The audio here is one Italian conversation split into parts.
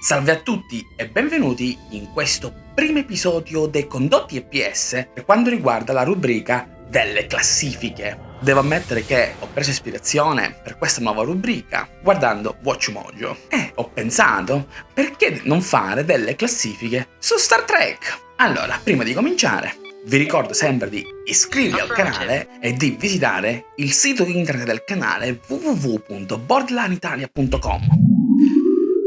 Salve a tutti e benvenuti in questo primo episodio dei condotti EPS per quanto riguarda la rubrica delle classifiche. Devo ammettere che ho preso ispirazione per questa nuova rubrica guardando Watch Mojo e ho pensato perché non fare delle classifiche su Star Trek. Allora, prima di cominciare, vi ricordo sempre di iscrivervi al canale e di visitare il sito internet del canale www.borderlineitalia.com.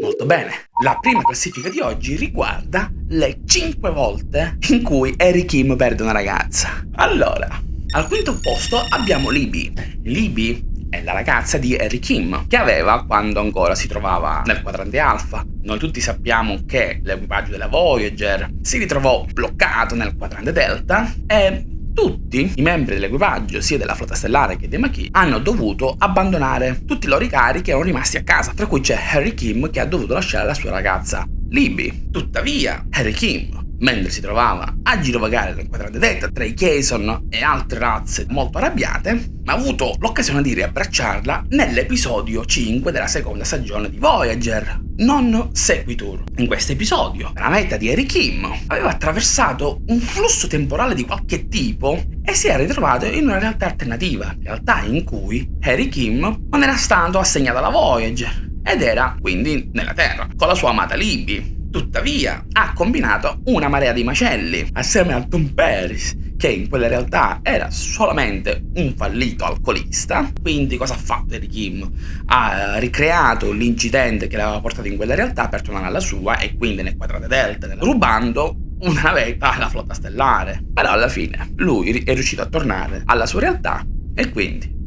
Molto bene, la prima classifica di oggi riguarda le 5 volte in cui Harry Kim perde una ragazza. Allora, al quinto posto abbiamo Libby. Libby è la ragazza di Harry Kim, che aveva quando ancora si trovava nel quadrante alfa. Noi tutti sappiamo che l'equipaggio della Voyager si ritrovò bloccato nel quadrante delta e tutti i membri dell'equipaggio, sia della flotta stellare che dei Maquis, hanno dovuto abbandonare tutti i loro cari che erano rimasti a casa, tra cui c'è Harry Kim che ha dovuto lasciare la sua ragazza Libby. Tuttavia, Harry Kim mentre si trovava a girovagare nel quadrante delta tra i Jason e altre razze molto arrabbiate, ma ha avuto l'occasione di riabbracciarla nell'episodio 5 della seconda stagione di Voyager, non Sequitur. In questo episodio, la meta di Harry Kim aveva attraversato un flusso temporale di qualche tipo e si era ritrovato in una realtà alternativa, realtà in cui Harry Kim non era stato assegnato alla Voyager ed era quindi nella Terra, con la sua amata Libby. Tuttavia, ha combinato una marea di macelli, assieme a Tom Paris, che in quella realtà era solamente un fallito alcolista. Quindi cosa ha fatto Eric Kim? Ha ricreato l'incidente che l'aveva portato in quella realtà per tornare alla sua e quindi nel quadrante delta, rubando una navetta alla flotta stellare. Però alla fine lui è riuscito a tornare alla sua realtà e quindi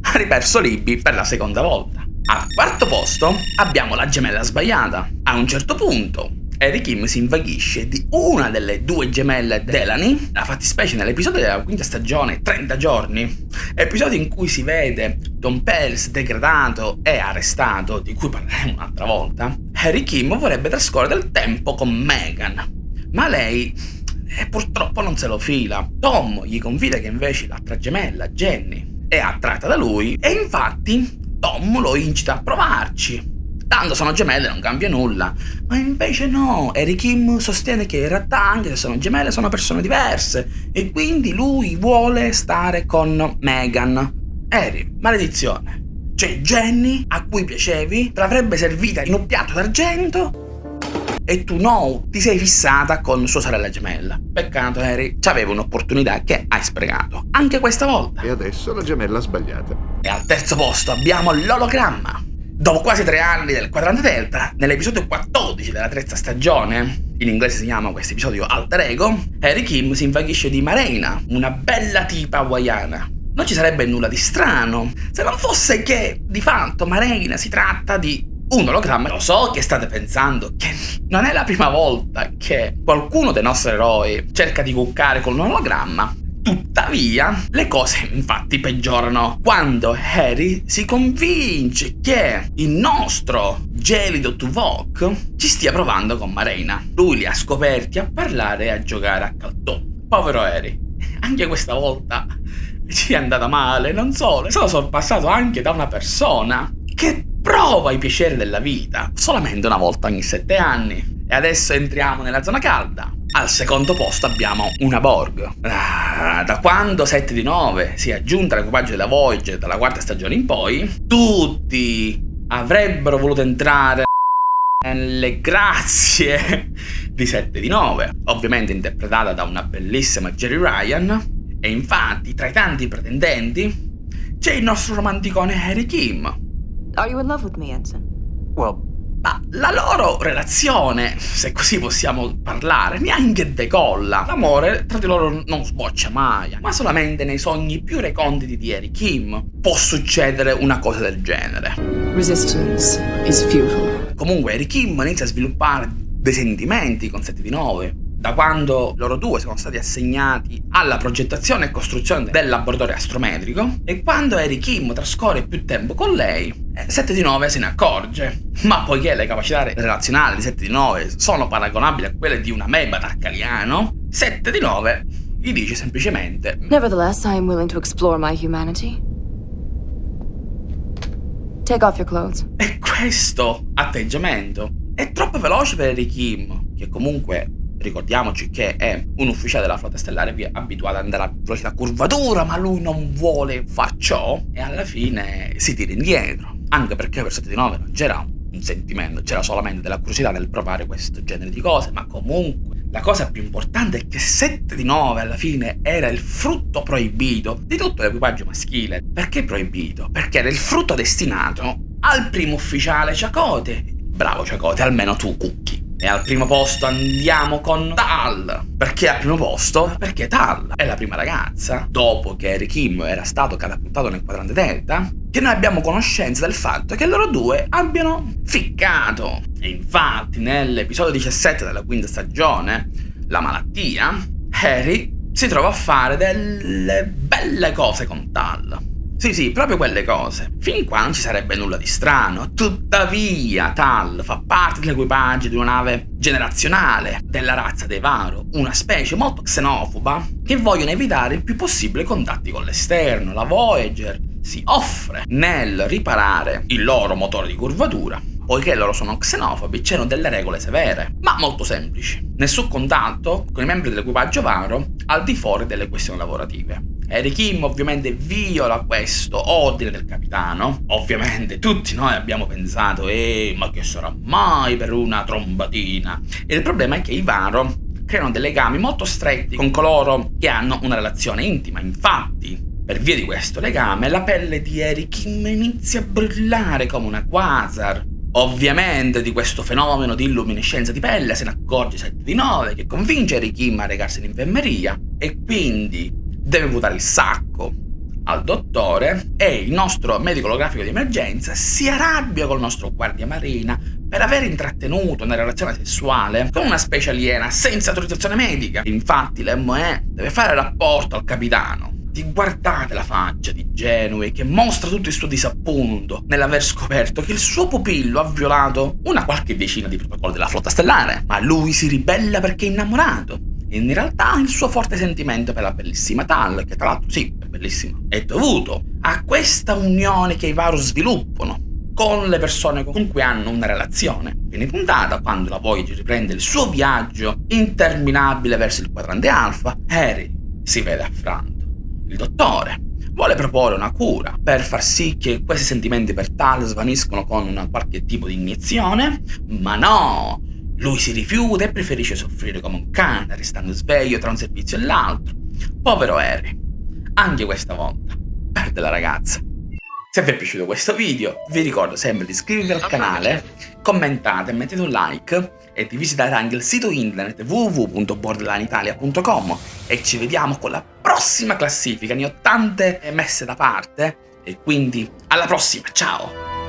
ha riperso Libby per la seconda volta. Al quarto posto abbiamo la gemella sbagliata. A un certo punto Harry Kim si invaghisce di una delle due gemelle Delany, la fattispecie nell'episodio della quinta stagione 30 giorni, episodio in cui si vede Tom Pels degradato e arrestato, di cui parleremo un'altra volta, Harry Kim vorrebbe trascorrere del tempo con Megan, ma lei eh, purtroppo non se lo fila. Tom gli confida che invece l'altra gemella, Jenny, è attratta da lui e infatti Tom lo incita a provarci. Tanto sono gemelle, non cambia nulla. Ma invece no, Harry Kim sostiene che in realtà anche se sono gemelle sono persone diverse e quindi lui vuole stare con Megan. Harry, maledizione. Cioè Jenny, a cui piacevi, te l'avrebbe servita in un piatto d'argento e tu no, ti sei fissata con sua sorella gemella. Peccato, Harry, c'aveva un'opportunità che hai sprecato, anche questa volta. E adesso la gemella sbagliata. E al terzo posto abbiamo l'ologramma. Dopo quasi tre anni del quadrante delta, nell'episodio 14 della terza stagione, in inglese si chiama questo episodio Alter Ego, Harry Kim si invaghisce di Marina, una bella tipa hawaiana. Non ci sarebbe nulla di strano, se non fosse che, di fatto, Marina si tratta di un ologramma. Lo so che state pensando che non è la prima volta che qualcuno dei nostri eroi cerca di cuccare con un ologramma. Tuttavia, le cose infatti peggiorano quando Harry si convince che il nostro gelido Tuvok ci stia provando con Marina. Lui li ha scoperti a parlare e a giocare a caltò. Povero Harry, anche questa volta ci è andata male, non solo, è stato sorpassato anche da una persona che prova i piaceri della vita solamente una volta ogni sette anni. E adesso entriamo nella zona calda. Al secondo posto abbiamo una Borg. Ah, da quando 7 di 9 si è aggiunta all'equipaggio della Voyager dalla quarta stagione in poi, tutti avrebbero voluto entrare nelle grazie di 7 di 9, ovviamente interpretata da una bellissima Jerry Ryan. E infatti, tra i tanti pretendenti, c'è il nostro romanticone Harry Kim, Are you in love with me, Ensign? Well, ma la loro relazione, se così possiamo parlare, neanche decolla. L'amore tra di loro non sboccia mai, ma solamente nei sogni più reconditi di Harry Kim può succedere una cosa del genere. Resistance is futile. Comunque Harry Kim inizia a sviluppare dei sentimenti con 7 di 9 da quando loro due sono stati assegnati alla progettazione e costruzione del laboratorio astrometrico e quando Harry Kim trascorre più tempo con lei, 7 eh, di 9 se ne accorge. Ma poiché le capacità relazionali di 7 di 9 sono paragonabili a quelle di una meba tarcaliano, 7 di 9 gli dice semplicemente Nevertheless, I am willing to explore my humanity. Take off your clothes. E questo atteggiamento è troppo veloce per Harry Kim, che comunque ricordiamoci che è un ufficiale della flotta stellare abituato ad andare a velocità curvatura, ma lui non vuole far ciò e alla fine si tira indietro. Anche perché per 7 di 9 non c'era un sentimento, c'era solamente della curiosità nel provare questo genere di cose, ma comunque la cosa più importante è che 7 di 9 alla fine era il frutto proibito di tutto l'equipaggio maschile. Perché proibito? Perché era il frutto destinato al primo ufficiale Ciacote. Bravo Ciacote, almeno tu cucchi. E al primo posto andiamo con Tal. Perché al primo posto? Perché Tal è la prima ragazza, dopo che Harry Kim era stato catapultato nel quadrante delta, che noi abbiamo conoscenza del fatto che loro due abbiano ficcato. E infatti nell'episodio 17 della quinta stagione, La malattia, Harry si trova a fare delle belle cose con Tal. Sì, sì, proprio quelle cose. Fin qua non ci sarebbe nulla di strano. Tuttavia, Tal fa parte dell'equipaggio di una nave generazionale della razza dei Varo, una specie molto xenofoba che vogliono evitare il più possibile contatti con l'esterno. La Voyager si offre nel riparare il loro motore di curvatura poiché loro sono xenofobi, c'erano delle regole severe, ma molto semplici. Nessun contatto con i membri dell'equipaggio Varo al di fuori delle questioni lavorative. Harry Kim ovviamente viola questo ordine del capitano. Ovviamente tutti noi abbiamo pensato, eh, ma che sarà mai per una trombatina? E il problema è che i Varo creano dei legami molto stretti con coloro che hanno una relazione intima. Infatti, per via di questo legame, la pelle di Harry Kim inizia a brillare come una quasar. Ovviamente di questo fenomeno di illuminescenza di pelle se ne accorge 7 di 9 che convince Harry Kim a recarsi in infermeria e quindi deve votare il sacco al dottore e il nostro medico olografico di emergenza si arrabbia col nostro guardia marina per aver intrattenuto una relazione sessuale con una specie aliena senza autorizzazione medica. Infatti l'ME deve fare rapporto al capitano. Ti guardate la faccia di Genue che mostra tutto il suo disappunto nell'aver scoperto che il suo pupillo ha violato una qualche decina di protocolli della flotta stellare, ma lui si ribella perché è innamorato in realtà il suo forte sentimento per la bellissima Tal, che tra l'altro sì, è bellissima, è dovuto a questa unione che i Varus sviluppano con le persone con cui hanno una relazione. Viene puntata quando la Voyager riprende il suo viaggio interminabile verso il quadrante alfa, Harry si vede affranto. Il dottore vuole proporre una cura per far sì che questi sentimenti per Tal svaniscono con qualche tipo di iniezione, ma no! Lui si rifiuta e preferisce soffrire come un cane, restando sveglio tra un servizio e l'altro. Povero Harry. Anche questa volta perde la ragazza. Se vi è piaciuto questo video, vi ricordo sempre di iscrivervi al canale, commentate, mettete un like e di visitare anche il sito internet www.borderlineitalia.com e ci vediamo con la prossima classifica, ne ho tante messe da parte e quindi alla prossima, ciao!